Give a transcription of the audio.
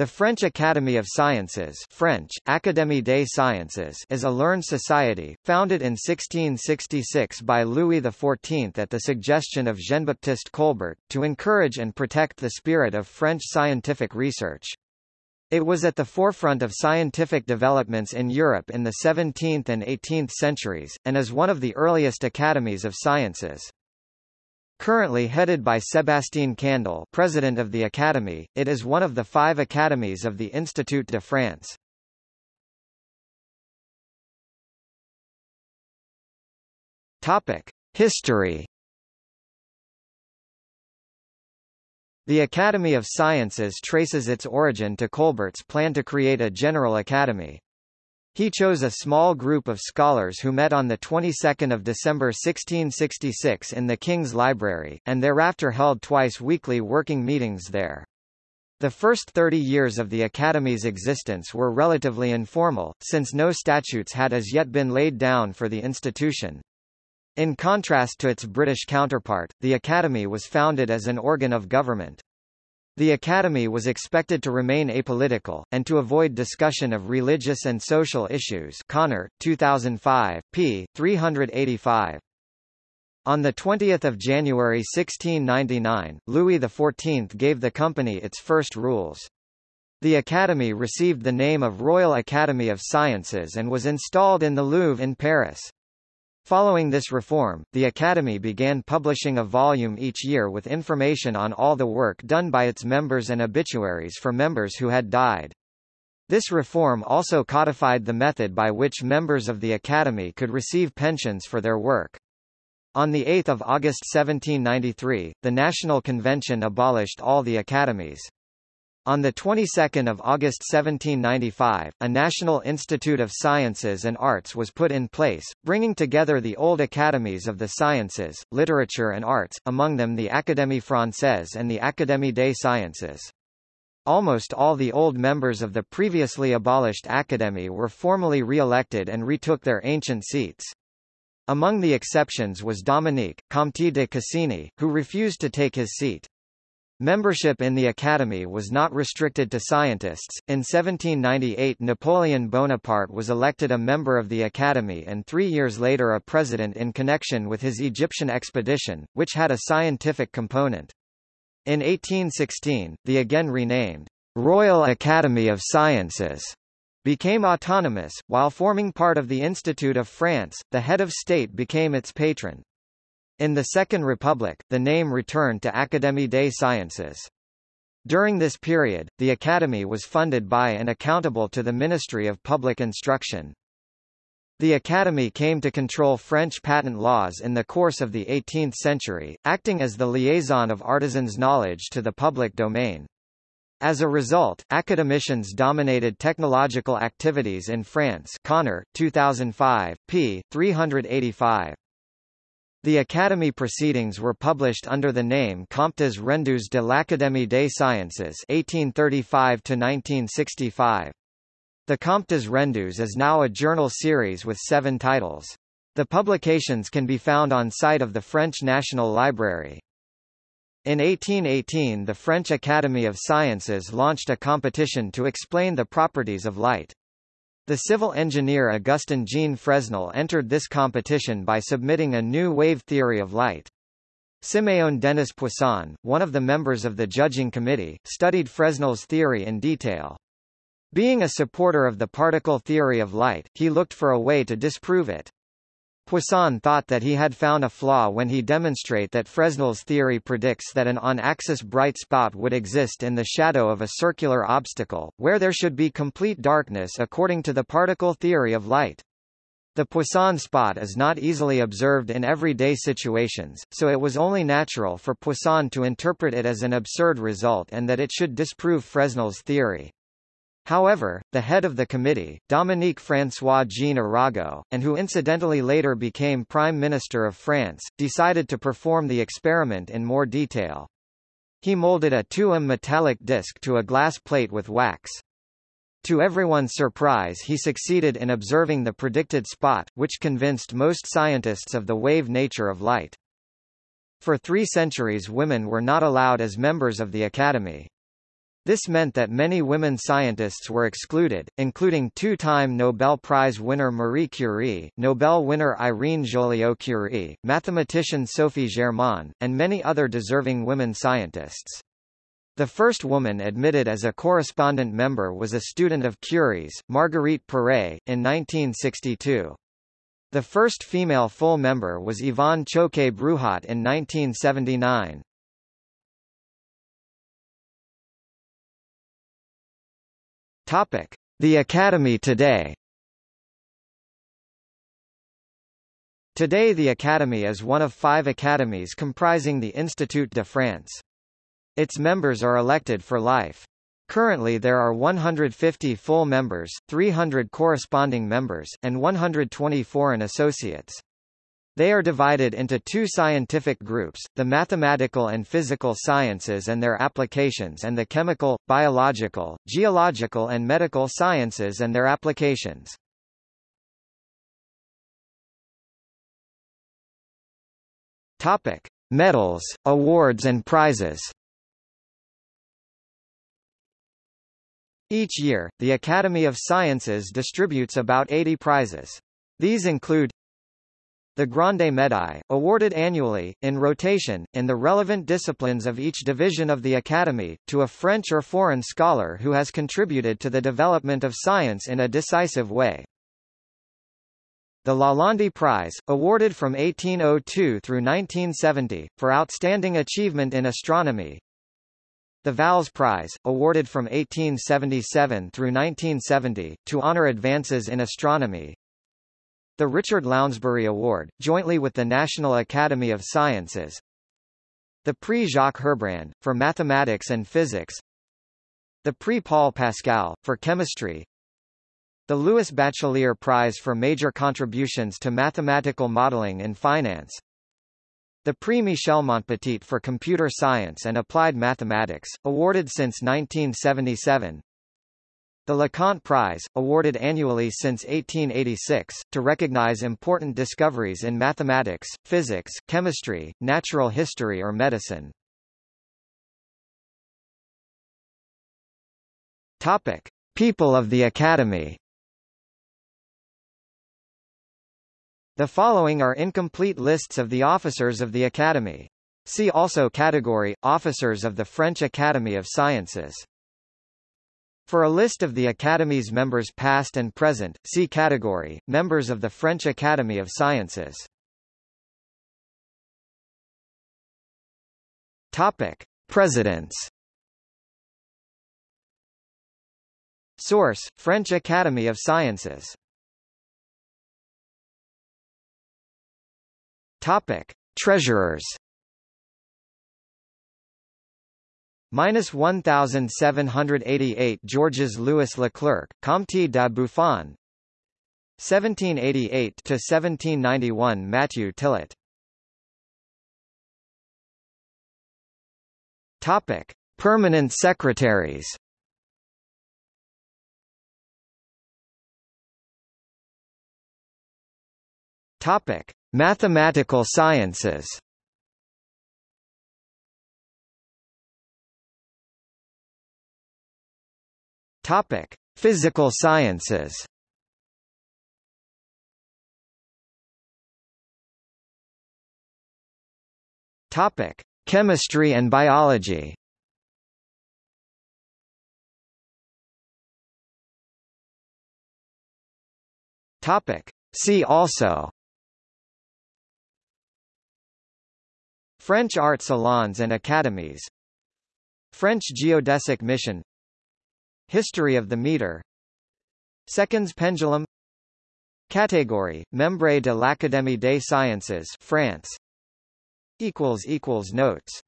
The French Academy of Sciences French, Académie des Sciences is a learned society, founded in 1666 by Louis XIV at the suggestion of Jean-Baptiste Colbert, to encourage and protect the spirit of French scientific research. It was at the forefront of scientific developments in Europe in the 17th and 18th centuries, and is one of the earliest academies of sciences. Currently headed by Sébastien Candel president of the Academy, it is one of the five academies of the Institut de France. History The Academy of Sciences traces its origin to Colbert's plan to create a general academy. He chose a small group of scholars who met on the 22nd of December 1666 in the King's Library, and thereafter held twice weekly working meetings there. The first 30 years of the Academy's existence were relatively informal, since no statutes had as yet been laid down for the institution. In contrast to its British counterpart, the Academy was founded as an organ of government. The Academy was expected to remain apolitical, and to avoid discussion of religious and social issues Conner, 2005, p. 385. On 20 January 1699, Louis XIV gave the company its first rules. The Academy received the name of Royal Academy of Sciences and was installed in the Louvre in Paris. Following this reform, the Academy began publishing a volume each year with information on all the work done by its members and obituaries for members who had died. This reform also codified the method by which members of the Academy could receive pensions for their work. On 8 August 1793, the National Convention abolished all the academies. On the 22nd of August 1795, a National Institute of Sciences and Arts was put in place, bringing together the old academies of the sciences, literature and arts, among them the Académie Française and the Académie des Sciences. Almost all the old members of the previously abolished Academy were formally re-elected and retook their ancient seats. Among the exceptions was Dominique, Comte de Cassini, who refused to take his seat. Membership in the Academy was not restricted to scientists. In 1798 Napoleon Bonaparte was elected a member of the Academy and three years later a president in connection with his Egyptian expedition, which had a scientific component. In 1816, the again renamed Royal Academy of Sciences became autonomous, while forming part of the Institute of France, the head of state became its patron. In the Second Republic, the name returned to Académie des Sciences. During this period, the Academy was funded by and accountable to the Ministry of Public Instruction. The Academy came to control French patent laws in the course of the 18th century, acting as the liaison of artisans' knowledge to the public domain. As a result, academicians dominated technological activities in France Conner, 2005, p. 385. The Academy proceedings were published under the name Comptes rendus de l'Académie des Sciences 1835-1965. The Comptes rendus is now a journal series with seven titles. The publications can be found on site of the French National Library. In 1818 the French Academy of Sciences launched a competition to explain the properties of light. The civil engineer Augustin Jean Fresnel entered this competition by submitting a new wave theory of light. Siméon Denis Poisson, one of the members of the judging committee, studied Fresnel's theory in detail. Being a supporter of the particle theory of light, he looked for a way to disprove it. Poisson thought that he had found a flaw when he demonstrate that Fresnel's theory predicts that an on-axis bright spot would exist in the shadow of a circular obstacle, where there should be complete darkness according to the particle theory of light. The Poisson spot is not easily observed in everyday situations, so it was only natural for Poisson to interpret it as an absurd result and that it should disprove Fresnel's theory. However, the head of the committee, Dominique François-Jean Arago, and who incidentally later became Prime Minister of France, decided to perform the experiment in more detail. He molded a 2M metallic disc to a glass plate with wax. To everyone's surprise he succeeded in observing the predicted spot, which convinced most scientists of the wave nature of light. For three centuries women were not allowed as members of the Academy. This meant that many women scientists were excluded, including two-time Nobel Prize winner Marie Curie, Nobel winner Irene Joliot-Curie, mathematician Sophie Germain, and many other deserving women scientists. The first woman admitted as a correspondent member was a student of Curie's, Marguerite Perey, in 1962. The first female full member was Yvonne Choquet-Bruhat in 1979. Topic: The Academy today. Today the Academy is one of five academies comprising the Institut de France. Its members are elected for life. Currently there are 150 full members, 300 corresponding members, and 120 foreign associates. They are divided into two scientific groups, the mathematical and physical sciences and their applications and the chemical, biological, geological and medical sciences and their applications. Topic: Medals, awards and prizes. Each year, the Academy of Sciences distributes about 80 prizes. These include the Grande Médaille, awarded annually, in rotation, in the relevant disciplines of each division of the Academy, to a French or foreign scholar who has contributed to the development of science in a decisive way. The Lalande Prize, awarded from 1802 through 1970, for outstanding achievement in astronomy. The Valz Prize, awarded from 1877 through 1970, to honor advances in astronomy. The Richard Lounsbury Award, jointly with the National Academy of Sciences. The Prix Jacques Herbrand, for mathematics and physics. The Prix Paul Pascal, for chemistry. The Louis Bachelier Prize for major contributions to mathematical modeling in finance. The Prix Michel Montpetit for computer science and applied mathematics, awarded since 1977. The LeConte Prize, awarded annually since 1886, to recognize important discoveries in mathematics, physics, chemistry, natural history or medicine. Topic. People of the Academy The following are incomplete lists of the officers of the Academy. See also category, Officers of the French Academy of Sciences. For a list of the Academy's members past and present, see category, Members of the French Academy of Sciences. Topic. Presidents Source, French Academy of Sciences Topic. Treasurers Minus 1788 Georges Louis Leclerc, Comte de Buffon. 1788 to 1791 Matthew Tillet Topic Permanent Secretaries. Topic Mathematical Sciences Topic: Physical sciences. Topic: Chemistry and biology. Topic: See also. French art salons and academies. French geodesic mission History of the meter. Seconds pendulum. Category, Membre de l'Académie des Sciences France. Notes